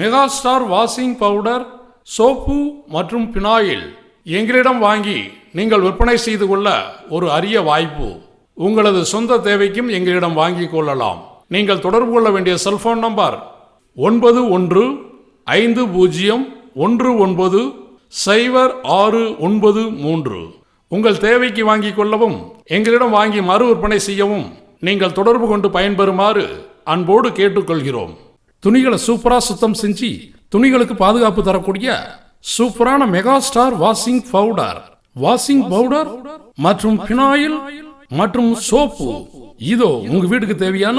Mega star washing powder soap மற்றும் phenyl எங்களிடம் வாங்கி நீங்கள் விற்பனை செய்து கொள்ள ஒரு அரிய வாய்ப்பு. உங்களது சொந்த தேவைக்கும் எங்களிடம் வாங்கிக் கொள்ளலாம். நீங்கள் தொடர்பு கொள்ள வேண்டிய செல்போன் நம்பர் ஒன்பது ஒன்று ஐந்து பூஜ்ஜியம் ஒன்று ஒன்பது சைபர் ஆறு ஒன்பது மூன்று. உங்கள் தேவைக்கு வாங்கிக் கொள்ளவும் எங்களிடம் வாங்கி மறு விற்பனை செய்யவும் நீங்கள் தொடர்பு கொண்டு பயன்பெறுமாறு அன்போடு கேட்டுக்கொள்கிறோம். துணிகளை சூப்பராக சுத்தம் செஞ்சு துணிகளுக்கு பாதுகாப்பு தரக்கூடிய சூப்பரான mega star washing powder washing powder மற்றும் பினாயில் மற்றும் சோப்பு இதோ உங்க வீட்டுக்கு தேவையான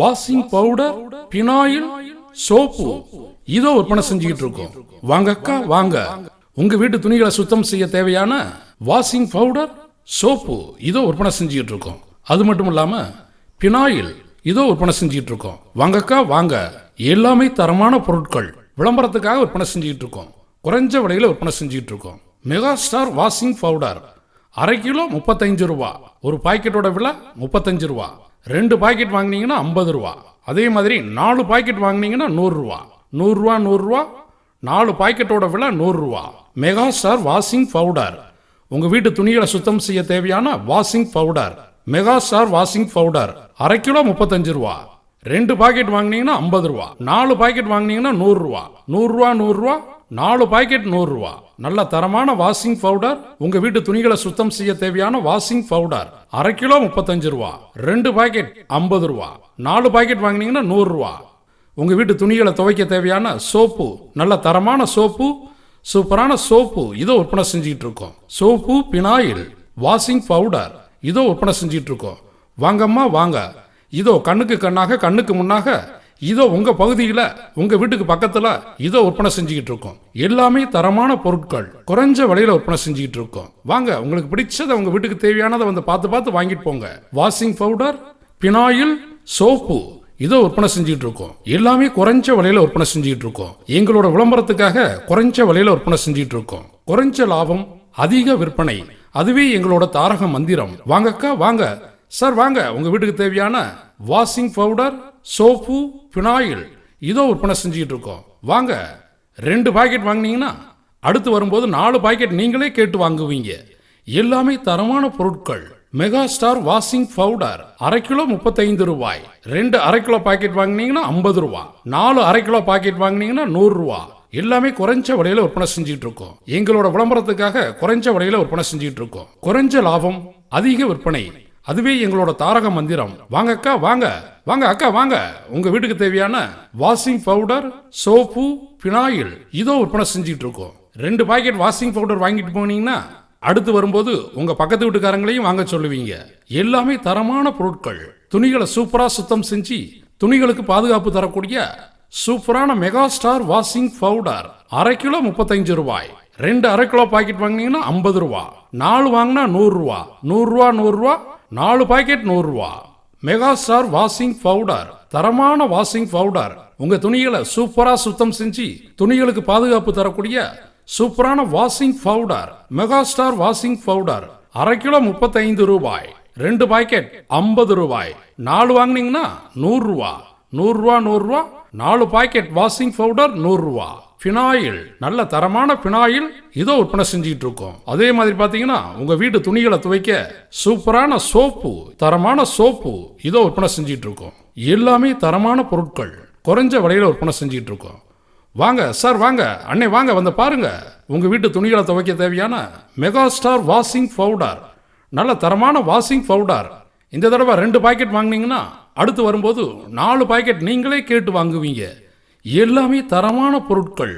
வாஷிங் பவுடர் பினாயில் சோப்பு இதோ விற்பனை செஞ்சுக்கிட்டு இருக்கோம். வாங்க அக்கா வாங்க. உங்க வீட்டு துணிகளை சுத்தம் செய்ய தேவையான வாஷிங் பவுடர் சோப்பு இதோ விற்பனை செஞ்சுக்கிட்டு இருக்கோம். அது மட்டும் இல்லாம பினாயில் இதோ விற்பனை செஞ்சுட்டு இருக்கோம் வாங்கக்கா வாங்க. எல்லாமே தரமான பொருட்கள். விளம்பரத்துக்காக விற்பனை செஞ்சுட்டு இருக்கோம் குறைஞ்ச விலையில விற்பனை செஞ்சுட்டு இருக்கோம் மெகா ஸ்டார் வாஷிங் பவுடர் அரை கிலோ முப்பத்தஞ்சு ரூபா. ஒரு பாக்கெட்டோட விலை முப்பத்தஞ்சு ரூபா. ரெண்டு பாக்கெட் வாங்கினீங்கன்னா ஐம்பது ரூபா. அதே மாதிரி நாலு பாக்கெட் வாங்கினீங்கன்னா நூறுரூவா நூறுரூவா நூறுரூவா நாலு பாக்கெட்டோட விலை நூறுரூவா மெகா ஸ்டார் வாஷிங் பவுடர் உங்கள் வீட்டு துணிகளை சுத்தம் செய்ய தேவையான washing powder mega star washing powder அரை கிலோ முப்பத்தஞ்சு ரூபா. ரெண்டு பாக்கெட் வாங்குனீங்கன்னா ஐம்பது ரூபா. நாலு பாக்கெட் வாங்கினீங்கன்னா நூறு ரூபா. நூறு ரூபா நூறு ரூபா. நாலு பாக்கெட் நூறு ரூபா. நல்ல தரமான வாஷிங் பவுடர் உங்க வீட்டு துணிகளை சுத்தம் செய்ய தேவையான வாஷிங் பவுடர் அரை கிலோ முப்பத்தஞ்சு ரூபா. ரெண்டு பாக்கெட் ஐம்பது ரூபா. நாலு பாக்கெட் வாங்குனீங்கன்னா நூறு ரூபா. உங்க வீட்டு துணிகளை துவைக்க தேவையான சோப்பு நல்ல தரமான சோப்பு சூப்பரான சோப்பு இதை விற்பனை செஞ்சுக்கிட்டு இருக்கோம். சோப்பு பினாயில் வாஷிங் பவுடர் இதோ விற்பனை செஞ்சுட்டு இருக்கோம் வாங்கம்மா வாங்க. இதோ கண்ணுக்கு கண்ணாக கண்ணுக்கு முன்னாக. இதோ உங்க பகுதியில உங்க வீட்டுக்கு பக்கத்துல இதோ விற்பனை செஞ்சுக்கிட்டு இருக்கோம் எல்லாமே தரமான பொருட்கள். குறைஞ்ச விலையில விற்பனை செஞ்சுக்கிட்டு இருக்கோம் வாங்க உங்களுக்கு பிடிச்சதை உங்க வீட்டுக்கு தேவையானதை வந்து பார்த்து பார்த்து வாங்கிட்டு போங்க. வாஷிங் பவுடர் பினாயில் சோப்பு இதோ விற்பனை செஞ்சுட்டு இருக்கோம் எல்லாமே குறைஞ்ச விலையில விற்பனை செஞ்சுட்டு இருக்கோம் எங்களோட விளம்பரத்துக்காக குறைஞ்ச விலையில விற்பனை செஞ்சுட்டு இருக்கோம் குறைஞ்ச லாபம் அதிக விற்பனை. அதுவே எங்களோட தாரக மந்திரம். வாங்கக்கா வாங்க. சார் வாங்க. உங்க வீட்டுக்கு தேவையான வாஷிங் பவுடர் சோப்பு பினாயில். இதோ விற்பனை செஞ்சுக்கிட்டு இருக்கோம் வாங்க. ரெண்டு பாக்கெட் வாங்குனீங்கன்னா அடுத்து வரும்போது நாலு பாக்கெட் நீங்களே கேட்டு வாங்குவீங்க. எல்லாமே தரமான பொருட்கள். மெகா ஸ்டார் வாஷிங் பவுடர் அரை கிலோ முப்பத்தைந்து ரூபாய். ரெண்டு அரை கிலோ பாக்கெட் வாங்கினீங்கன்னா ஐம்பது ரூபா. நாலு அரை கிலோ பாக்கெட் வாங்குனீங்கன்னா நூறு ரூபா. எல்லாமே குறைஞ்ச விலையில விற்பனை செஞ்சுட்டு இருக்கோம். எங்களோட விளம்பரத்துக்காக குறைஞ்ச விலையில விற்பனை செஞ்சுட்டு இருக்கோம். குறைஞ்ச லாபம் அதிக விற்பனை. அதுவே எங்களோட தாரக மந்திரம். வாங்க அக்கா வாங்க. வாங்க அக்கா வாங்க. உங்க வீட்டுக்கு தேவையான வாஷிங் பவுடர் சோப்பு பினாயில் இதோ விற்பனை செஞ்சுட்டு இருக்கோம். ரெண்டு பாக்கெட் வாஷிங் பவுடர் வாங்கிட்டு போனீங்கன்னா அடுத்து வரும்போது உங்க பக்கத்து வீட்டுக்காரங்களையும் வாங்க சொல்லுவீங்க. எல்லாமே தரமான பொருட்கள். துணிகளை சூப்பரா சுத்தம் செஞ்சு துணிகளுக்கு பாதுகாப்பு தரக்கூடிய சூப்பரான மெகா ஸ்டார் வாஷிங் பவுடர் அரை கிலோ முப்பத்தஞ்சு ரூபாய். ரெண்டு அரை கிலோ பாக்கெட் வாங்கினீங்கன்னா ஐம்பது ரூபா. நாலு வாங்கினா நூறு ரூபா. நூறு ரூபா நூறு ரூபா. நாலு பாக்கெட் நூறு ரூபா. மெகா ஸ்டார் வாஷிங் பவுடர் தரமான வாஷிங் பவுடர் உங்க துணிகளை சூப்பரா சுத்தம் செஞ்சு துணிகளுக்கு பாதுகாப்பு தரக்கூடிய சூப்பரான washing powder mega star washing powder அரை கிலோ முப்பத்தைந்து ரூபாய். ரெண்டு பாக்கெட் ஐம்பது ரூபாய். நாலு வாங்கினீங்கன்னா நூறு ரூபா. நூறு ரூபா நூறு ரூபா. நாலு பாக்கெட் வாஷிங் பவுடர் நூறுரூவா ஃபினாயில் நல்ல தரமான ஃபினாயில் இதோ விற்பனை செஞ்சுக்கிட்டு இருக்கோம் அதே மாதிரி பார்த்தீங்கன்னா உங்கள் வீட்டு துணிகளை துவைக்க சூப்பரான சோப்பு தரமான சோப்பு இதோ விற்பனை செஞ்சுக்கிட்டு இருக்கோம் எல்லாமே தரமான பொருட்கள் குறைஞ்ச விலையில் விற்பனை செஞ்சுக்கிட்டு இருக்கோம் வாங்க சார் வாங்க அன்னை வாங்க வந்து பாருங்க. உங்கள் வீட்டு துணிகளை துவைக்க தேவையான மெகா ஸ்டார் வாஷிங் பவுடர் நல்ல தரமான வாஷிங் பவுடர். இந்த தடவை ரெண்டு பாக்கெட் வாங்குனீங்கன்னா அடுத்து வரும்போது நாலு பாக்கெட் நீங்களே கேட்டு வாங்குவீங்க. எல்லாமே தரமான பொருட்கள்.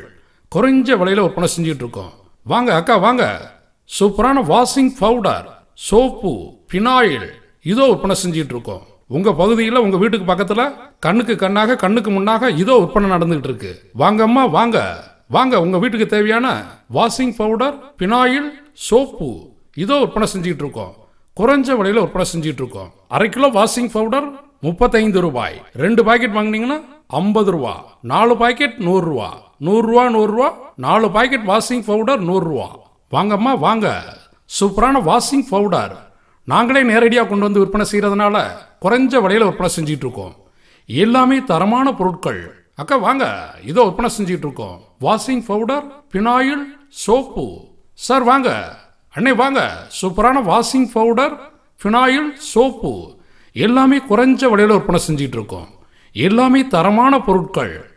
குறைஞ்ச விலையில் விற்பனை செஞ்சுட்டு இருக்கோம். வாங்க அக்கா வாங்க. சூப்பரான வாஷிங் பவுடர் சோப்பு பினாயில் இதோ விற்பனை செஞ்சுட்டு இருக்கோம். உங்க பகுதியில் உங்க வீட்டுக்கு பக்கத்துல கண்ணுக்கு கண்ணாக கண்ணுக்கு முன்னாக இதோ விற்பனை நடந்துகிட்டு இருக்கு. வாங்கம்மா வாங்க. வாங்க உங்க வீட்டுக்கு தேவையான வாஷிங் பவுடர் பினாயில் சோப்பு இதோ விற்பனை செஞ்சுட்டு இருக்கோம். குறைஞ்ச விலையில் விற்பனை செஞ்சுட்டு இருக்கோம். அரை கிலோ வாஷிங் பவுடர் முப்பத்தைந்து ரூபாய். ரெண்டு பாக்கெட் வாங்குனீங்கன்னா ஐம்பது ரூபா. நாலு பாக்கெட் நூறு ரூபா. நூறு ரூபா நூறு ரூபா. நாலு பாக்கெட் வாஷிங் பவுடர் நூறு ரூபா. வாங்கம்மா வாங்க. சூப்பரான வாஷிங் பவுடர் நாங்களே நேரடியாக கொண்டு வந்து விற்பனை செய்கிறதுனால குறைஞ்ச விலையில் விற்பனை செஞ்சுட்டு இருக்கோம் எல்லாமே தரமான பொருட்கள். அக்கா வாங்க. இதோ விற்பனை செஞ்சுட்டு இருக்கோம் washing powder phenyl soap sir வாங்க. அண்ணே வாங்க. சூப்பரான வாஷிங் பவுடர் ஃபினாயில் சோப்பு எல்லாமே குறைஞ்ச விலையில் விற்பனை செஞ்சிகிட்டு இருக்கோம். எல்லாமே தரமான பொருட்கள்.